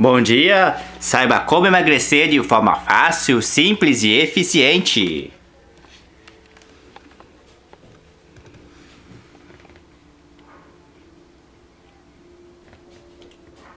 Bom dia! Saiba como emagrecer de forma fácil, simples e eficiente.